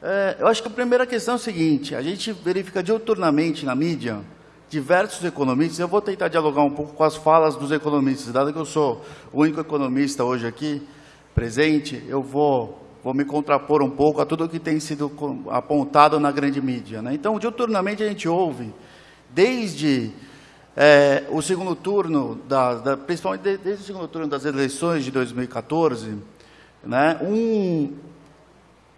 É, eu acho que a primeira questão é o seguinte, a gente verifica diuturnamente na mídia diversos economistas, eu vou tentar dialogar um pouco com as falas dos economistas, dado que eu sou o único economista hoje aqui presente, eu vou, vou me contrapor um pouco a tudo que tem sido apontado na grande mídia. Né? Então, diuturnamente a gente ouve, desde é, o segundo turno, da, da, principalmente desde o segundo turno das eleições de 2014, né, um,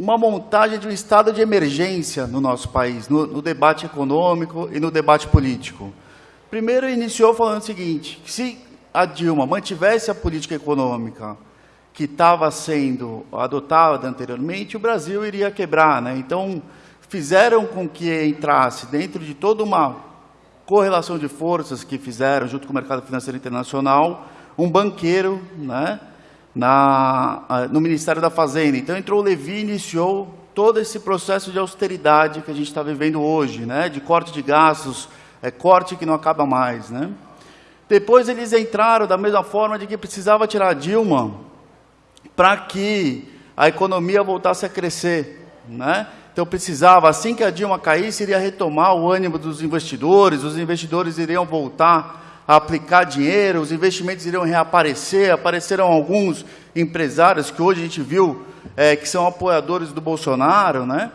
uma montagem de um estado de emergência no nosso país, no, no, debate econômico e no debate político. Primeiro, iniciou falando o seguinte, se a Dilma mantivesse a política econômica que estava sendo adotada anteriormente, o Brasil iria quebrar. Né? Então, fizeram com que entrasse dentro de toda uma correlação de forças que fizeram, junto com o mercado financeiro internacional, um banqueiro né, na, no Ministério da Fazenda. Então, entrou o Levi e iniciou todo esse processo de austeridade que a gente está vivendo hoje, né, de corte de gastos, é, corte que não acaba mais. Né. Depois, eles entraram da mesma forma de que precisava tirar Dilma para que a economia voltasse a crescer. Né? Então precisava, assim que a Dilma caísse, iria retomar o ânimo dos investidores, os investidores iriam voltar a aplicar dinheiro, os investimentos iriam reaparecer, apareceram alguns empresários que hoje a gente viu é, que são apoiadores do Bolsonaro, né?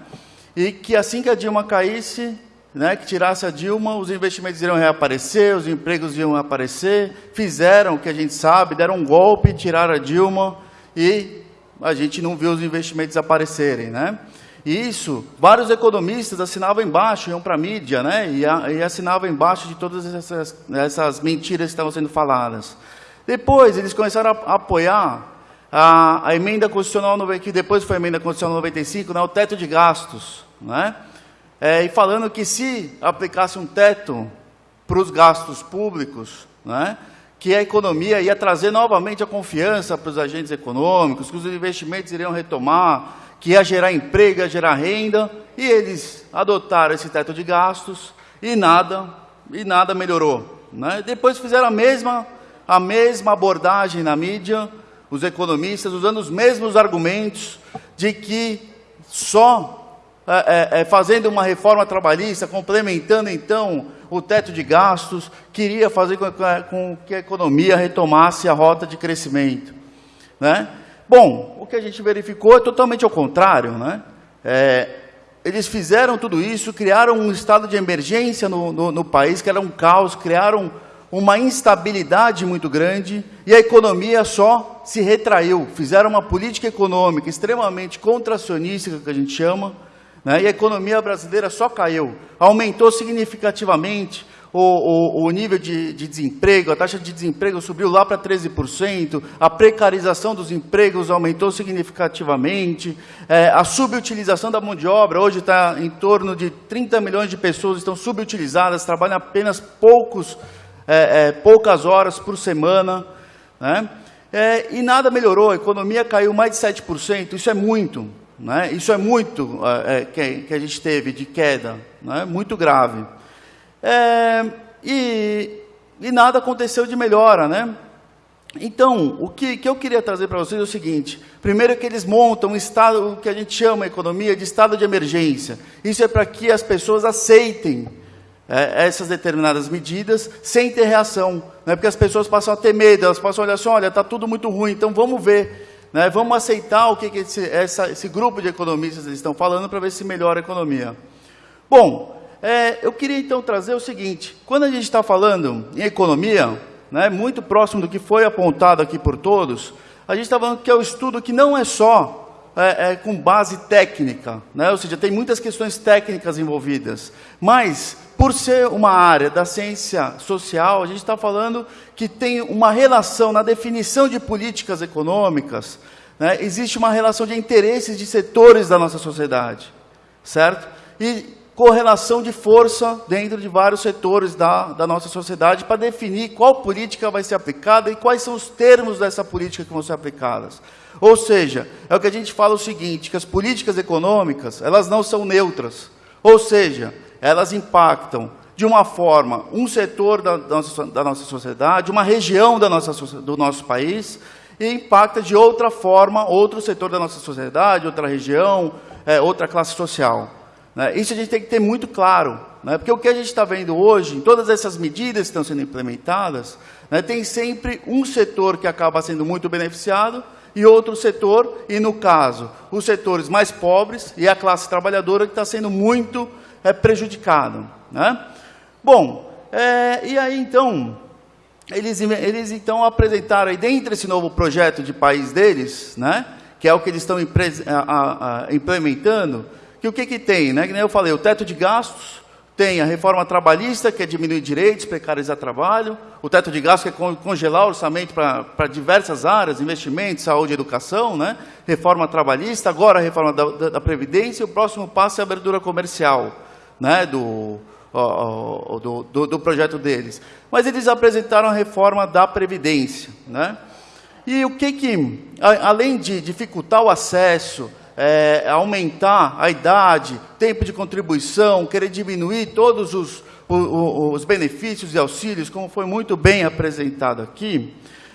e que assim que a Dilma caísse, né, que tirasse a Dilma, os investimentos iriam reaparecer, os empregos iam aparecer, fizeram o que a gente sabe, deram um golpe, tiraram a Dilma e a gente não viu os investimentos aparecerem. Né? E isso, vários economistas assinavam embaixo, iam para a mídia, né? E, a, e, assinavam embaixo de todas essas, essas mentiras que estavam sendo faladas. Depois, eles começaram a, a apoiar a, a, emenda constitucional, que depois foi a emenda constitucional 95, né? o teto de gastos, né? É, e falando que se aplicasse um teto para os gastos públicos, né? que a economia ia trazer novamente a confiança para os agentes econômicos, que os investimentos iriam retomar, que ia gerar emprego, ia gerar renda, e eles adotaram esse teto de gastos e nada, e nada melhorou. Né? Depois fizeram a mesma, a mesma abordagem na mídia, os economistas, usando os mesmos argumentos de que só é, é, é fazendo uma reforma trabalhista, complementando então o teto de gastos, queria fazer com, com que a economia retomasse a rota de crescimento. Né? Bom, o que a gente verificou é totalmente ao contrário. Né? É, eles fizeram tudo isso, criaram um estado de emergência no, no, no país, que era um caos, criaram uma instabilidade muito grande e a economia só se retraiu. Fizeram uma política econômica extremamente contracionista, que a gente chama, né? e a economia brasileira só caiu. Aumentou significativamente o, o, o nível de, de, desemprego, a taxa de desemprego subiu lá para 13%, a precarização dos empregos aumentou significativamente, é, a subutilização da mão de obra, hoje está em torno de 30 milhões de pessoas estão subutilizadas, trabalham apenas poucos, é, é, poucas horas por semana, né? É, e nada melhorou, a economia caiu mais de 7%, isso é muito, né? isso é muito é, é, que, que, a gente teve de queda, né? muito grave. É, e, e, nada aconteceu de melhora, né? Então, o que, que eu queria trazer para vocês é o seguinte: primeiro é que eles montam um estado, o que a gente chama a economia de estado de emergência. Isso é para que as pessoas aceitem é, essas determinadas medidas sem ter reação. Né? Porque as pessoas passam a ter medo, elas passam a olhar assim: olha, está tudo muito ruim, então vamos ver. Né? Vamos aceitar o que, que esse, essa, esse grupo de economistas estão falando para ver se melhora a economia. Bom, é, eu queria então trazer o seguinte, quando a gente está falando em economia, né, muito próximo do que foi apontado aqui por todos, a gente está falando que é o um estudo que não é só é, é, com base técnica, né, ou seja, tem muitas questões técnicas envolvidas, mas por ser uma área da ciência social, a gente está falando que tem uma relação na definição de políticas econômicas, né, existe uma relação de interesses de setores da nossa sociedade, certo? E correlação de força dentro de vários setores da, da nossa sociedade para definir qual política vai ser aplicada e quais são os termos dessa política que vão ser aplicadas. Ou seja, é o que a gente fala o seguinte, que as políticas econômicas, elas não são neutras. Ou seja, elas impactam de uma forma um setor da, da, nossa, da nossa sociedade, uma região da nossa, do nosso país, e impacta de outra forma outro setor da nossa sociedade, outra região, é, outra classe social. Né? Isso a gente tem que ter muito claro, né? porque o que a gente está vendo hoje, em todas essas medidas que estão sendo implementadas, né, tem sempre um setor que acaba sendo muito beneficiado e outro setor, e no caso, os setores mais pobres e a classe trabalhadora que está sendo muito é, prejudicado. Né? Bom, é, e aí então, eles, eles então apresentaram aí dentro desse novo projeto de país deles, né, que é o que eles estão implementando, que o que, que tem? Né? Que nem eu falei, o teto de gastos, tem a reforma trabalhista, que é diminuir direitos, precarizar trabalho, o teto de gastos, que é congelar o orçamento para diversas áreas, investimentos, saúde educação, né? reforma trabalhista, agora a reforma da, da, da Previdência, e o próximo passo é a abertura comercial né? do, do, do, do, projeto deles. Mas eles apresentaram a reforma da Previdência. Né? E o que que, além de dificultar o acesso, é, aumentar a idade, tempo de contribuição, querer diminuir todos os, os, os benefícios e auxílios, como foi muito bem apresentado aqui,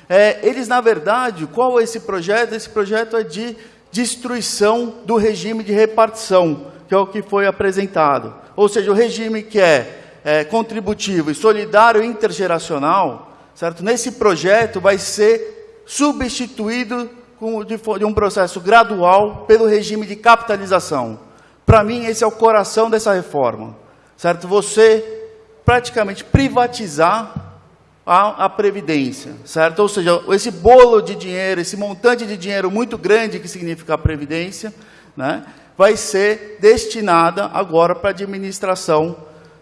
é, eles, na verdade, qual é esse projeto? Esse projeto é de destruição do regime de repartição, que é o que foi apresentado. Ou seja, o regime que é, é contributivo e solidário intergeracional, certo? nesse projeto vai ser substituído de um processo gradual pelo regime de capitalização. Para mim, esse é o coração dessa reforma. Certo? Você praticamente privatizar a, a, Previdência, certo? Ou seja, esse bolo de dinheiro, esse montante de dinheiro muito grande que significa a Previdência, né, vai ser destinada agora para a administração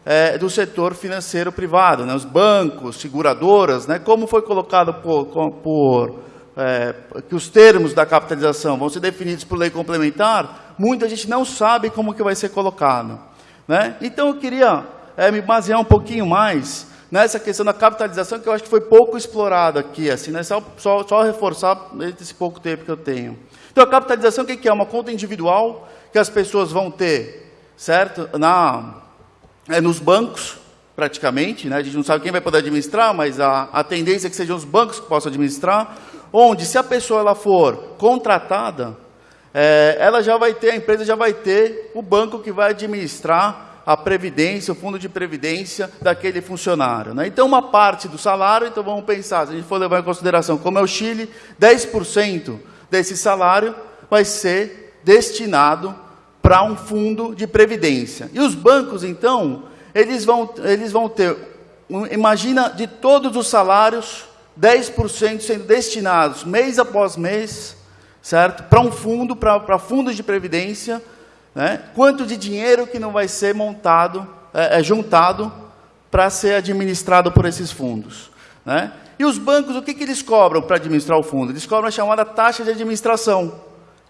é, do setor financeiro privado, né, os bancos, seguradoras, né, como foi colocado por, por é, que os termos da capitalização vão ser definidos por lei complementar, muita gente não sabe como que vai ser colocado. Né? Então, eu queria é, me basear um pouquinho mais nessa questão da capitalização, que eu acho que foi pouco explorado aqui, assim, né? só, só, só reforçar esse pouco tempo que eu tenho. Então, a capitalização, o que é? Uma conta individual que as pessoas vão ter, certo? Na, é, nos bancos, praticamente, né? a gente não sabe quem vai poder administrar, mas a, a tendência é que sejam os bancos que possam administrar, onde se a pessoa ela for contratada, é, ela já vai ter, a empresa já vai ter o banco que vai administrar a previdência, o fundo de previdência daquele funcionário. Né? Então, uma parte do salário, então vamos pensar, se a gente for levar em consideração, como é o Chile, 10% desse salário vai ser destinado para um fundo de previdência. E os bancos, então, eles vão, eles vão ter, imagina, de todos os salários, 10% sendo destinados mês após mês, certo? Para um fundo, para fundos de previdência, né? Quanto de dinheiro que não vai ser montado, é, é juntado para ser administrado por esses fundos, né? E os bancos, o que, que eles cobram para administrar o fundo? Eles cobram a chamada taxa de administração,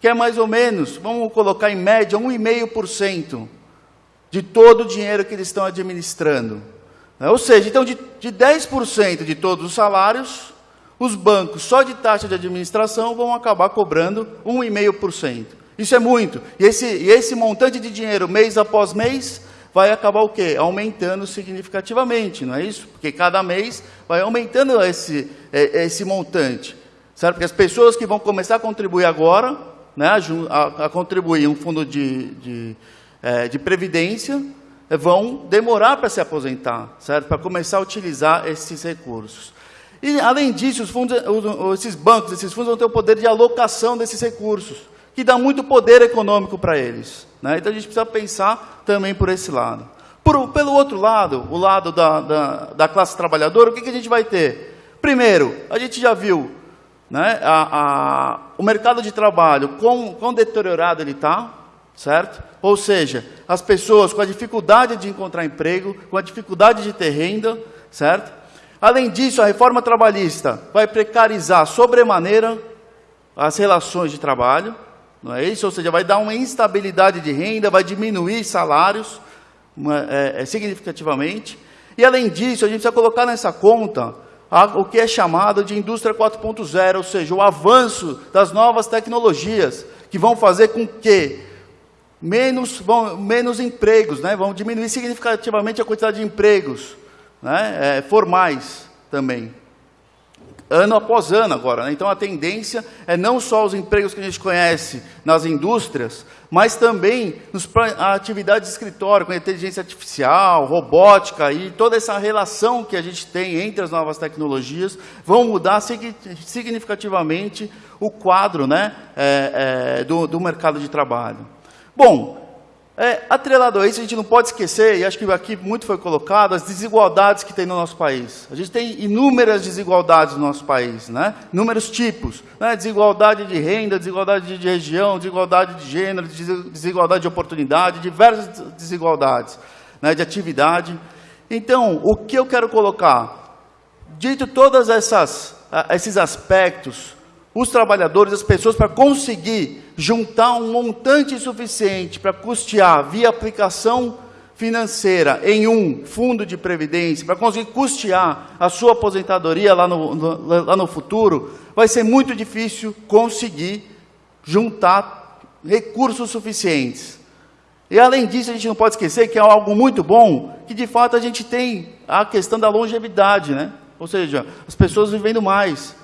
que é mais ou menos, vamos colocar em média, 1,5% de todo o dinheiro que eles estão administrando. Né? Ou seja, então, de, de 10% de todos os salários, os bancos, só de taxa de administração, vão acabar cobrando 1,5%. Isso é muito. E esse, e esse montante de dinheiro, mês após mês, vai acabar o quê? Aumentando significativamente, não é isso? Porque cada mês vai aumentando esse, é, esse montante. Certo? Porque as pessoas que vão começar a contribuir agora, né, a, a contribuir um fundo de, de, é, de previdência, vão demorar para se aposentar, certo? Para começar a utilizar esses recursos. E, além disso, os fundos, esses bancos, esses fundos vão ter o poder de alocação desses recursos, que dá muito poder econômico para eles. Né? Então, a gente precisa pensar também por esse lado. Por, pelo outro lado, o lado da, da, da classe trabalhadora, o que, que, a gente vai ter? Primeiro, a gente já viu né, a, a, o mercado de trabalho, quão, quão deteriorado ele está, certo? Ou seja, as pessoas com a dificuldade de encontrar emprego, com a dificuldade de ter renda, certo? Além disso, a reforma trabalhista vai precarizar sobremaneira as relações de trabalho, não é isso? Ou seja, vai dar uma instabilidade de renda, vai diminuir salários uma, é, é, significativamente. E além disso, a gente precisa colocar nessa conta a, o que é chamado de indústria 4.0, ou seja, o avanço das novas tecnologias, que vão fazer com que menos, vão, menos empregos, né? vão diminuir significativamente a quantidade de empregos né? É, formais também. ano após ano agora. Né? Então, a tendência é não só os empregos que a gente conhece nas indústrias, mas também nos, a atividade de escritório, com inteligência artificial, robótica e toda essa relação que a gente tem entre as novas tecnologias, vão mudar significativamente o quadro né, é, é, do, do mercado de trabalho. Bom, é, atrelado a isso, a gente não pode esquecer, e acho que aqui muito foi colocado, as desigualdades que tem no nosso país. A gente tem inúmeras desigualdades no nosso país, né? inúmeros tipos. Né? Desigualdade de renda, desigualdade de região, desigualdade de gênero, desigualdade de oportunidade, diversas desigualdades né? de atividade. Então, o que eu quero colocar? Dito todos esses aspectos, os trabalhadores, as pessoas, para conseguir juntar um montante suficiente para custear via aplicação financeira em um fundo de previdência, para conseguir custear a sua aposentadoria lá no, no, lá no futuro, vai ser muito difícil conseguir juntar recursos suficientes. E além disso, a gente não pode esquecer que é algo muito bom, que de fato a gente tem a questão da longevidade, né? Ou seja, as pessoas vivendo mais.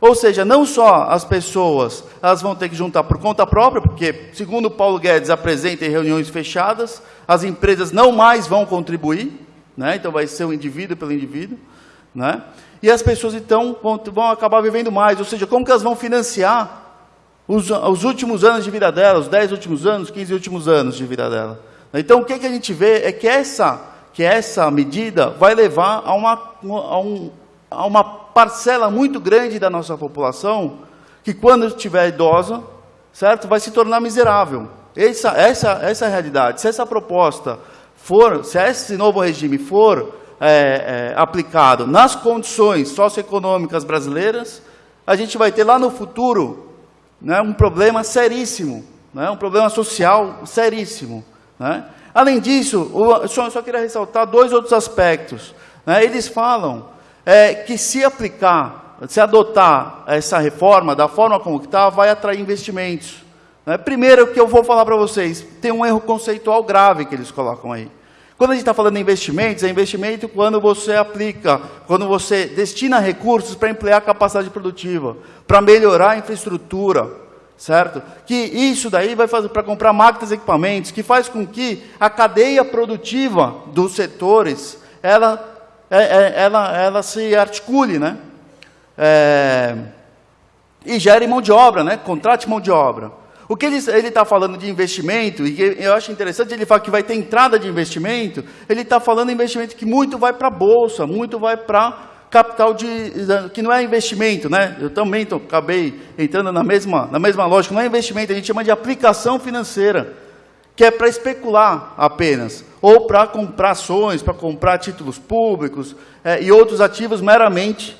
Ou seja, não só as pessoas elas vão ter que juntar por conta própria, porque, segundo Paulo Guedes apresenta em reuniões fechadas, as empresas não mais vão contribuir, né? então vai ser o indivíduo pelo indivíduo, né? e as pessoas então vão, vão acabar vivendo mais, ou seja, como que elas vão financiar os, os últimos anos de vida delas, os 10 últimos anos, 15 últimos anos de vida dela. Então o que, que a gente vê é que essa, que essa medida vai levar a, uma, a um, há uma parcela muito grande da nossa população que, quando estiver idosa, certo, vai se tornar miserável. Essa, essa, essa é a realidade. Se essa proposta for, se esse novo regime for é, é, aplicado nas condições socioeconômicas brasileiras, a gente vai ter lá no futuro né, um problema seríssimo, né, um problema social seríssimo. Né? Além disso, eu só, só queria ressaltar dois outros aspectos. Né? Eles falam é que se aplicar, se adotar essa reforma da forma como está, vai atrair investimentos. Né? Primeiro, que eu vou falar para vocês, tem um erro conceitual grave que eles colocam aí. Quando a gente está falando de investimentos, é investimento quando você aplica, quando você destina recursos para ampliar a capacidade produtiva, para melhorar a infraestrutura, certo? Que isso daí vai fazer para comprar máquinas e equipamentos, que faz com que a cadeia produtiva dos setores, ela é, é, ela, ela se articule, né? É, e gere mão de obra, né? Contrate mão de obra. O que ele está falando de investimento, e eu acho interessante ele falar que vai ter entrada de investimento, ele está falando de investimento que muito vai para a Bolsa, muito vai para capital de, que não é investimento, né? Eu também tô, acabei entrando na mesma, na mesma lógica, não é investimento, a gente chama de aplicação financeira que é para especular apenas, ou para comprar ações, para comprar títulos públicos é, e outros ativos meramente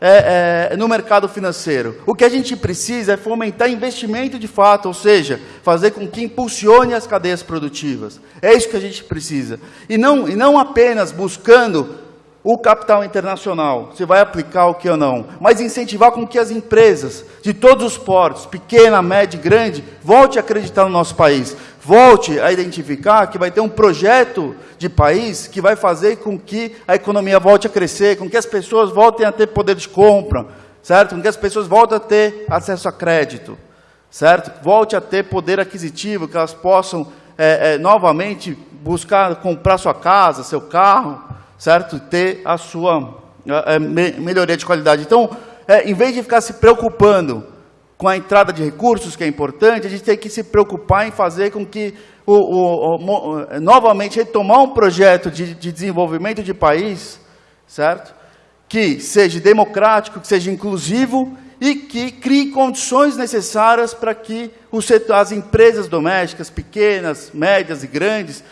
é, é, no mercado financeiro. O que a gente precisa é fomentar investimento de fato, ou seja, fazer com que impulsione as cadeias produtivas. É isso que a gente precisa. E não, e não apenas buscando o capital internacional, se vai aplicar o que ou não, mas incentivar com que as empresas de todos os portos, pequena, média e grande, volte a acreditar no nosso país volte a identificar que vai ter um projeto de país que vai fazer com que a economia volte a crescer, com que as pessoas voltem a ter poder de compra, certo? Com que as pessoas voltem a ter acesso a crédito, certo? Volte a ter poder aquisitivo, que elas possam é, é, novamente buscar comprar sua casa, seu carro, certo? Ter a sua é, me melhoria de qualidade. Então, é, em vez de ficar se preocupando com a entrada de recursos, que é importante, a gente tem que se preocupar em fazer com que, o, o, o, novamente, retomar um projeto de, de desenvolvimento de país, certo? Que seja democrático, que seja inclusivo e que crie condições necessárias para que setor, as empresas domésticas, pequenas, médias e grandes,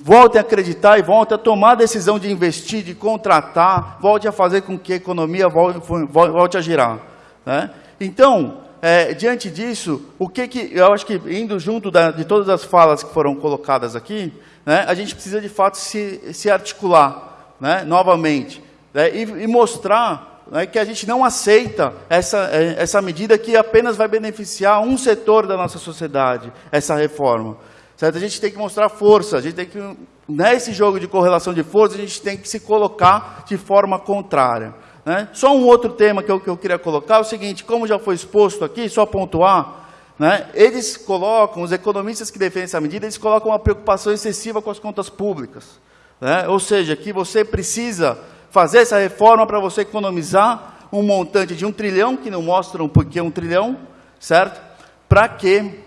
voltem a acreditar e voltem a tomar a decisão de investir, de contratar, volte a fazer com que a economia volte, volte a girar. Né? Então, é, diante disso, o que que, eu acho que indo junto da, de todas as falas que foram colocadas aqui, né, a gente precisa de fato se, se articular né, novamente né, e, e, mostrar né, que a gente não aceita essa, é, essa medida que apenas vai beneficiar um setor da nossa sociedade, essa reforma. Certo? A gente tem que mostrar força, a gente tem que, nesse jogo de correlação de força, a gente tem que se colocar de forma contrária. Né? Só um outro tema que eu, que eu queria colocar é o seguinte, como já foi exposto aqui, só pontuar, né? eles colocam, os economistas que defendem essa medida, eles colocam uma preocupação excessiva com as contas públicas. Né? Ou seja, que você precisa fazer essa reforma para você economizar um montante de um trilhão, que não mostram por que um trilhão, certo? Para que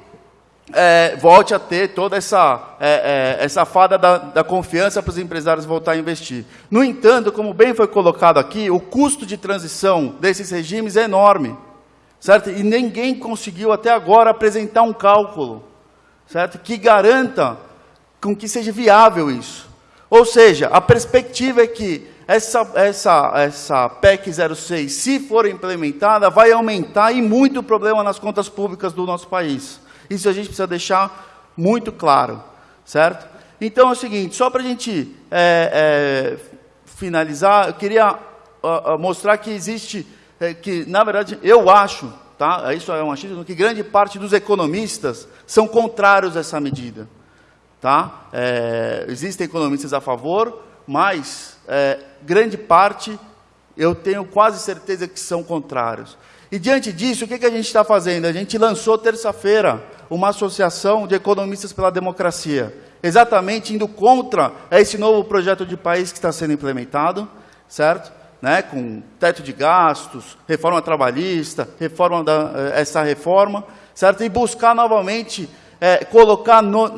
é, volte a ter toda essa, é, é, essa fada da, da confiança para os empresários voltar a investir. No entanto, como bem foi colocado aqui, o custo de transição desses regimes é enorme, certo? E ninguém conseguiu até agora apresentar um cálculo, certo? Que garanta com que seja viável isso. Ou seja, a perspectiva é que essa, essa, essa PEC 06, se for implementada, vai aumentar e muito o problema nas contas públicas do nosso país. Isso a gente precisa deixar muito claro, certo? Então é o seguinte, só para a gente é, é, finalizar, eu queria uh, mostrar que existe, é, que na verdade eu acho, tá? Isso é um achismo, que grande parte dos economistas são contrários a essa medida, tá? É, existem economistas a favor, mas é, grande parte, eu tenho quase certeza que são contrários. E diante disso, o que, que a gente está fazendo? A gente lançou terça-feira uma associação de economistas pela democracia, exatamente indo contra esse novo projeto de país que está sendo implementado, certo? Né, com teto de gastos, reforma trabalhista, reforma da, eh, essa reforma, certo? E buscar novamente é, colocar, no,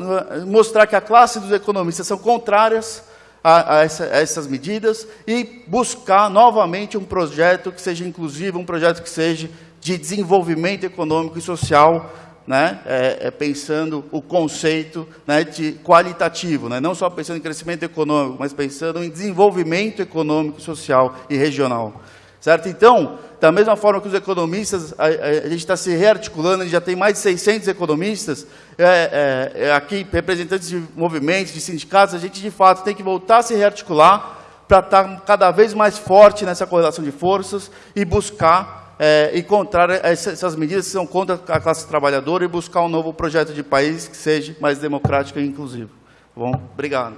mostrar que a classe dos economistas são contrárias a, a, essa, a, essas medidas e buscar novamente um projeto que seja inclusivo, um projeto que seja de desenvolvimento econômico e social, né, é, é pensando o conceito né, de qualitativo, né, não só pensando em crescimento econômico, mas pensando em desenvolvimento econômico, social e regional. Certo? Então, da mesma forma que os economistas, a, a gente está se rearticulando, a gente já tem mais de 600 economistas, é, é, é, aqui, representantes de movimentos, de sindicatos, a gente, de fato, tem que voltar a se rearticular para estar cada vez mais forte nessa correlação de forças e buscar é, encontrar essas medidas que são contra a classe trabalhadora e buscar um novo projeto de país que seja mais democrático e inclusivo. Bom, obrigado.